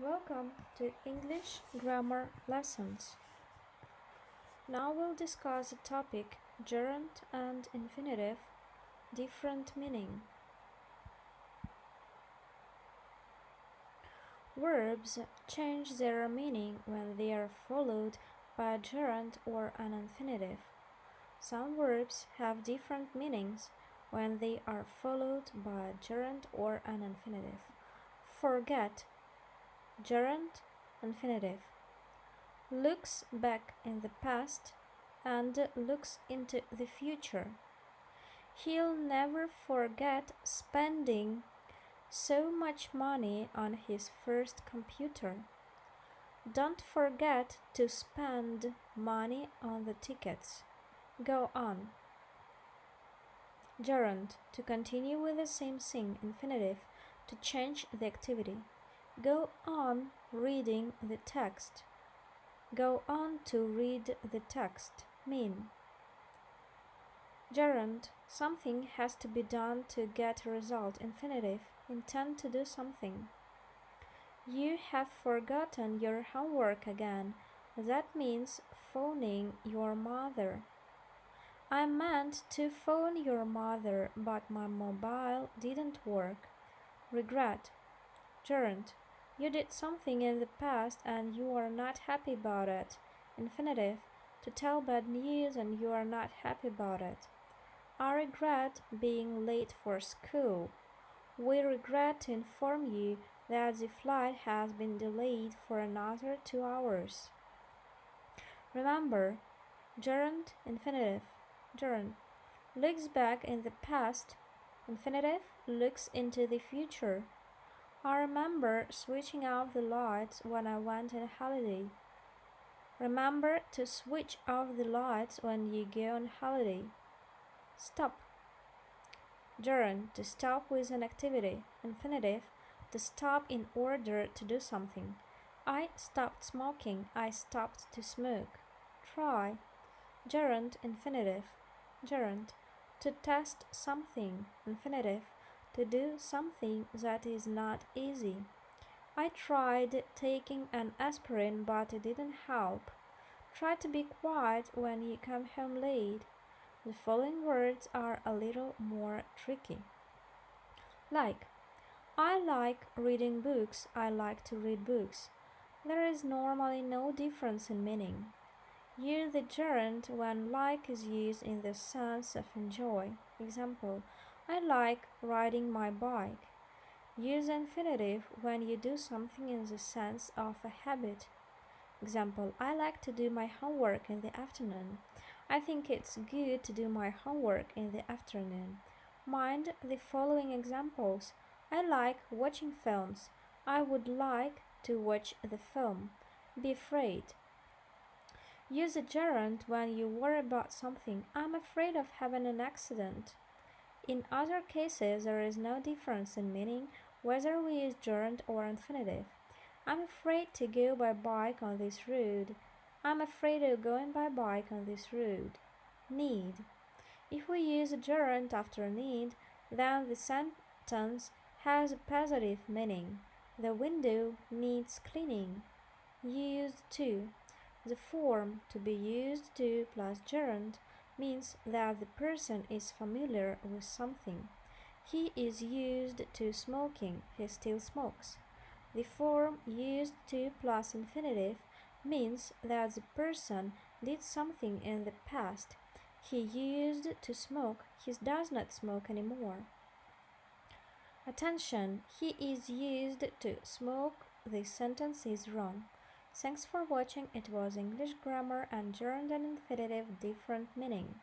Welcome to English Grammar Lessons. Now we'll discuss the topic gerund and infinitive, different meaning. Verbs change their meaning when they are followed by a gerund or an infinitive. Some verbs have different meanings when they are followed by a gerund or an infinitive. Forget gerund infinitive looks back in the past and looks into the future. He'll never forget spending so much money on his first computer. Don't forget to spend money on the tickets. Go on. Gerund to continue with the same thing, infinitive to change the activity. Go on reading the text. Go on to read the text. Mean. Gerund. Something has to be done to get a result. Infinitive. Intend to do something. You have forgotten your homework again. That means phoning your mother. I meant to phone your mother, but my mobile didn't work. Regret. Gerund. You did something in the past and you are not happy about it. Infinitive, to tell bad news and you are not happy about it. I regret being late for school. We regret to inform you that the flight has been delayed for another two hours. Remember, gerund, infinitive, gerund, looks back in the past, infinitive, looks into the future. I remember switching off the lights when I went on holiday. Remember to switch off the lights when you go on holiday. Stop. Gerund to stop with an activity. Infinitive to stop in order to do something. I stopped smoking. I stopped to smoke. Try. Gerund infinitive. Gerund to test something. Infinitive to do something that is not easy. I tried taking an aspirin, but it didn't help. Try to be quiet when you come home late. The following words are a little more tricky. Like, I like reading books, I like to read books. There is normally no difference in meaning. Use the gerund when like is used in the sense of enjoy. Example, I like riding my bike. Use infinitive when you do something in the sense of a habit. Example, I like to do my homework in the afternoon. I think it's good to do my homework in the afternoon. Mind the following examples. I like watching films. I would like to watch the film. Be afraid. Use a gerund when you worry about something. I'm afraid of having an accident. In other cases, there is no difference in meaning whether we use gerund or infinitive. I'm afraid to go by bike on this road. I'm afraid of going by bike on this road. Need. If we use a gerund after need, then the sentence has a positive meaning. The window needs cleaning. Used to. The form to be used to plus gerund means that the person is familiar with something. He is used to smoking, he still smokes. The form used to plus infinitive means that the person did something in the past. He used to smoke, he does not smoke anymore. Attention, he is used to smoke, this sentence is wrong. Thanks for watching. It was English grammar and gerund and infinitive different meaning.